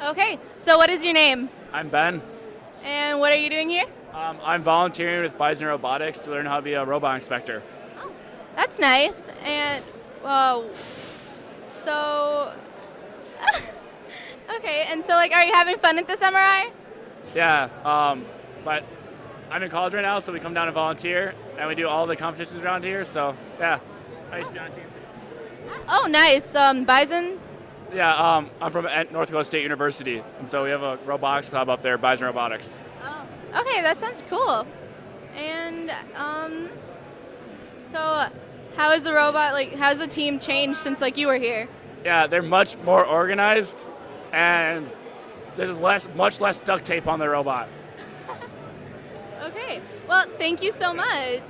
Okay, so what is your name? I'm Ben. And what are you doing here? Um, I'm volunteering with Bison Robotics to learn how to be a robot inspector. Oh, That's nice. And, well, so. okay, and so, like, are you having fun at this MRI? Yeah, um, but I'm in college right now, so we come down and volunteer, and we do all the competitions around here. So yeah, I used to be on a team. Oh, nice. Um, Bison? Yeah, um, I'm from North Dakota State University, and so we have a robotics club up there, Bison Robotics. Oh, okay, that sounds cool. And, um, so how is the robot, like, how's the team changed since, like, you were here? Yeah, they're much more organized, and there's less, much less duct tape on the robot. Okay, well, thank you so much.